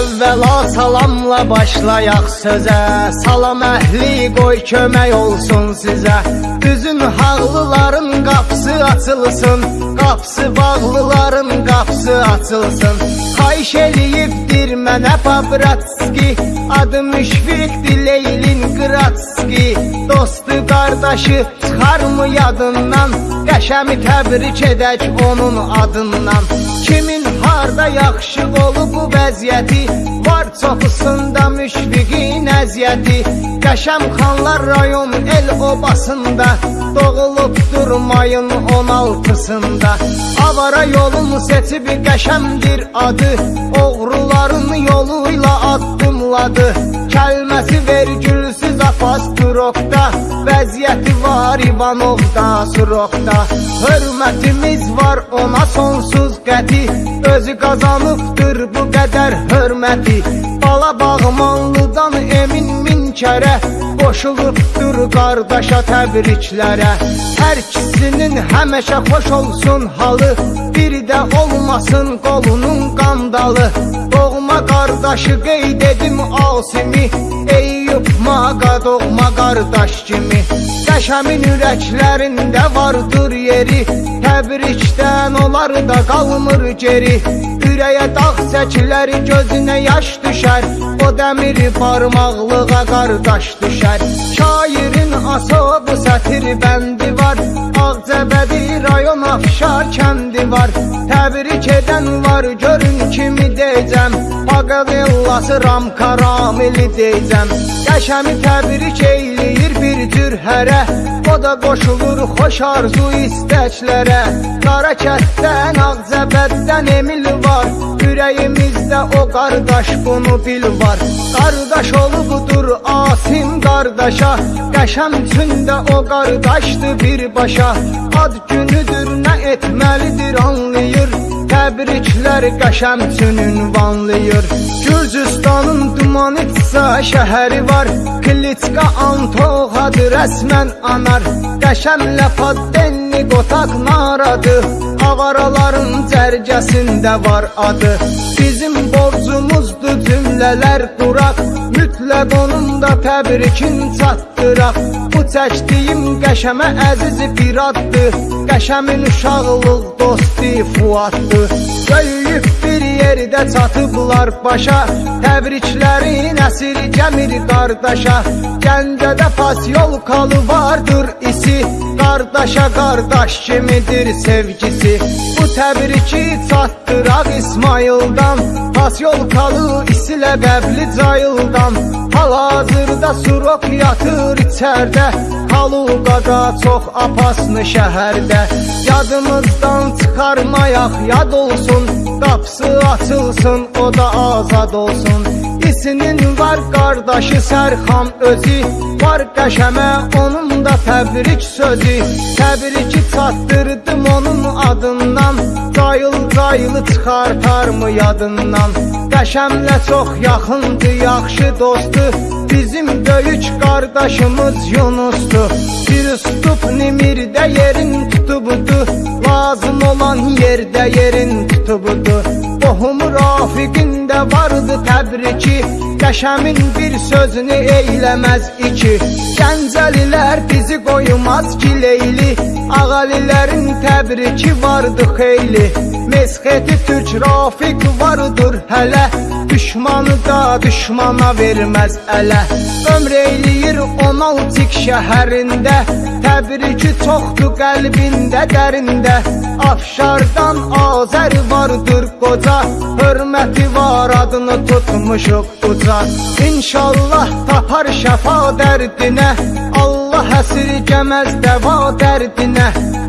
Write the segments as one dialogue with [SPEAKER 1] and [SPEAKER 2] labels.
[SPEAKER 1] Əvvəla salamla başlayaq sözə. Salam əhli qoy kömək olsun sizə. Üzün hağlıların qapısı açılsın. Qapısı bağlıların qapısı açılsın. Xahiş eləyibdir mənə Pabratski Adı Müşfiqdir Leylin Qratski Dostu qardaşı çıxarmı yadından? Qəşəmi təbrik edək onun adından. Kimin harda yaxşı olub bu vəziyyəti Var çoxusunda müşfiqin əziyyəti. Qəşəm xanlar rayon el obasında Doğulub durmayın 16-sında Avara yolunu seçib qəşəmdir adı Oğruların yoluyla addımladı. Kəlməsi vergülsüz apasturokda Vəziyyəti var İvanovda, Surokda Hörmətimiz var ona sonsuz qəti. Özü qazanıbdır bu qədər hörməti. Bala bağmanlıdan emin min kərə. Qoşulubdur qardaşa təbriklərə. Hər ikisinin həməşə xoş olsun halı. Bir də olmasın qolunun qandalı. Doğma qardaşı qeyd edim Asimi. Maqa doğma qardaş kimi Qəşəmin ürəklərində vardır yeri. Təbrikdən onlar da qalmır geri. Ürəyə dağ çəkilər, gözünə yaş düşər. O dəmir barmaqlığa qardaş düşər. Şairin asabı sətir bəndi var. Ağcəbədi rayon Afşar kəndi var. Təbrik edən var, görün kimi deyəcəm. Paqadillası Ram Karamili deyəcəm. Qəşəmi təbrik eyləyir bir cür hərə O da qoşulur xoş arzu istəklərə. Qara kətdən, Ağcəbəddən Emil var. Ürəyimizdə o qardaş bunu bil var. Qardaş olubdur Asim qardaşa. Qəşəm üçündə o qardaşdır birbaşa Ad günüdür nə etməlidir anlayır. Təbriklər qəşəm üçün ünvanlayır Gürcüstanın Dumanitsa şəhəri var Klitska Antoğadı rəsmən anar. Qəşəmlə Paddenni qotaq naradı Avaraların cərgəsində var adı. Bizim borcumuzdur cümlələr quraq Mütləq onun da təbrikin çatdıraq. Bu çəkdiyim qəşəmə əziz bir addır Qəşəmin uşaqlıq dosti Fuaddır Böyüyüb bir yerdə çatıblar başa. Təbriklərin əsiri gəmir qardaşa. Gəncədə pas yol kalı vardır isi. Qardaşa qardaş kimidir sevgisi. Bu təbriki çatdıraq İsmaildan. Pas yol kalı isilə qəbli cayıldan Hal-hazırda surok yatır içərdə Kaluqada çox apaslı şəhərdə. Yadımızdan çıxarmayaq yad olsun Qapısı açılsın o da azad olsun. İsinin var qardaşı Sərxan özü Var qəşəmə onun da təbrik sözü. Təbriki çatdırdım onun adından Cayıl cayılı çıxartarmı yadından. Qəşəmlə çox yaxındır, yaxşı dostu Bizim böyük qardaşımız Yunusdur Bir tutup Nimirdə yerin tutubudur Lazım olan yerdə yerin tutubudur Qohum Rafiqində vardı təbriki Qəşəmin bir sözünü eyləməz iki Gəncəlilər bizi qoymaz ki leyli. Ağalilərin təbriki vardı xeyli Mesxeti Türk Rafiq vardır hələ Düşmanı da düşmana verməz ələ Ömr eyləyir Onalcik şəhərində. Təbriki çoxdur qəlbində dərində. Afşardan Azər vardır qoca. Hörməti var adını tutmuşuq uca. İnşallah tapar şəfa dərdinə. Allah əsirgəməz dəva dərdinə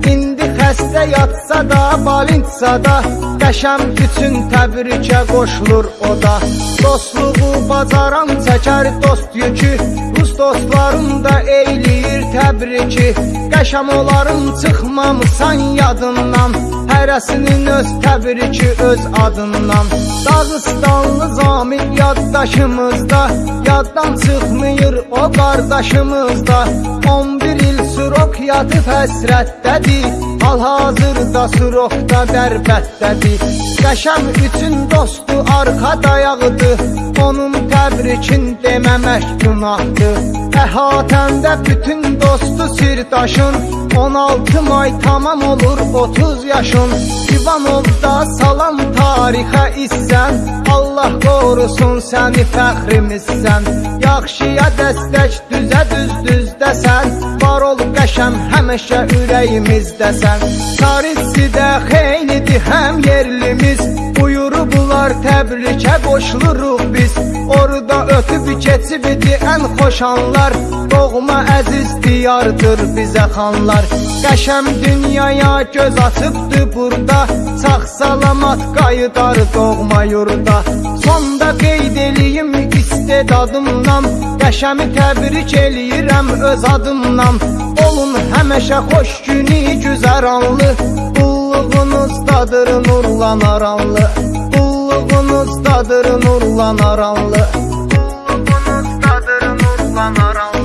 [SPEAKER 1] xəstə yatsa da, balintsa da Qəşəm üçün təbrikə qoşulur o da Dostluğu bacaran çəkər dost yükü Rus dostlarım da eyləyir təbriki Qəşəm olarım çıxmamısan yadından Hərəsinin öz təbriki öz adından. Dağıstanlı zamir yaddaşımızda Yaddan çıxmıyır o qardaşımızda. 11 il sürok yatıb həsrətdədir Hal-hazırda suroxda dərbətdədir Qəşəm üçün dostu arxa dayağıdır Onun təbrikin deməmək günahdır Əhatəndə bütün dostu sirdaşın. 16 may tamam olur 30 yaşın. Divanovda salam tarixə issən. Allah qorusun səni fəxrimizsən. Yaxşıya dəstək düzə düz düzdəsən ol qəşəm həmişə ürəyimizdəsən Sarısidə xeylidir həm yerlimiz. Buyurubular təbrikə qoşuluruq biz. Orada ötüb keçibidi ən xoşanlar Doğma əziz diyardır bizə xanlar. Qəşəm dünyaya göz açıbdı burada. Sağ salamat qayıdar doğma yurda. Sonda qeyd eləyim qeyd adımdan Qəşəmi təbrik eləyirəm öz adımdan Olun həməşə xoş günü güzəranlı Qulluğunuzdadır nurlanaranlı Qulluğunuzdadır nurlanaranlı Qulluğunuzdadır nurlanaranlı